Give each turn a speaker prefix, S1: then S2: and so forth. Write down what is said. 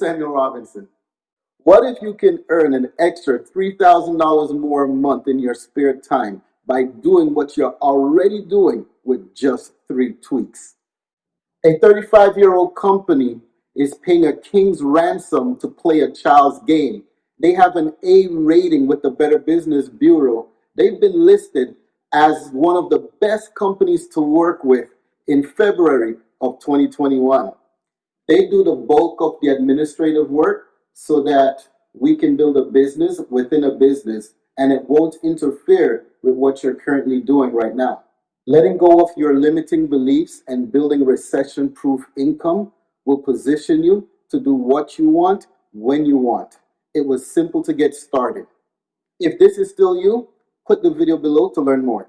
S1: Samuel Robinson. What if you can earn an extra $3,000 more a month in your spare time by doing what you're already doing with just three tweaks? A 35 year old company is paying a king's ransom to play a child's game. They have an A rating with the Better Business Bureau. They've been listed as one of the best companies to work with in February of 2021. They do the bulk of the administrative work so that we can build a business within a business and it won't interfere with what you're currently doing right now. Letting go of your limiting beliefs and building recession proof income will position you to do what you want when you want. It was simple to get started. If this is still you, click the video below to learn more.